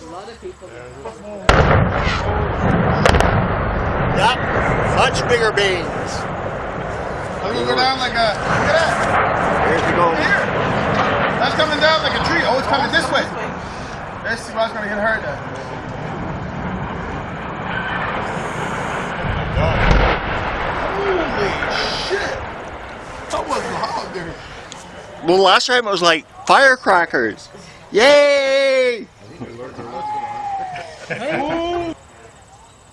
A lot of people. Yep, much bigger beans. I'm go down like a. Look at that. Here's the goal. Here. That's coming down like a tree. Oh, it's coming this way. Let's see what's gonna get hurt then. Holy shit! That was loud there. Well, last time it was like firecrackers. Yay! Hey.